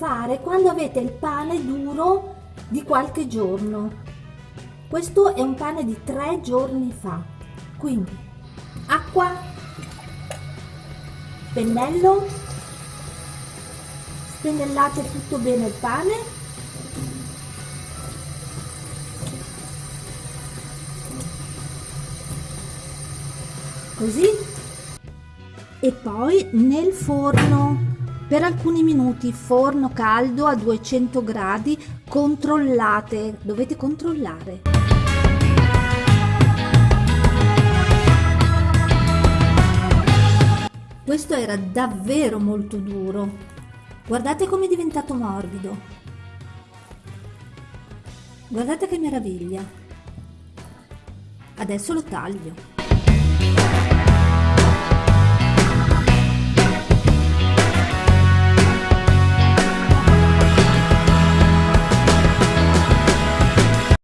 fare quando avete il pane duro di qualche giorno. Questo è un pane di tre giorni fa. Quindi acqua, pennello, spennellate tutto bene il pane. Così. E poi nel forno per alcuni minuti forno caldo a 200 gradi controllate dovete controllare. Questo era davvero molto duro. Guardate come è diventato morbido. Guardate che meraviglia. Adesso lo taglio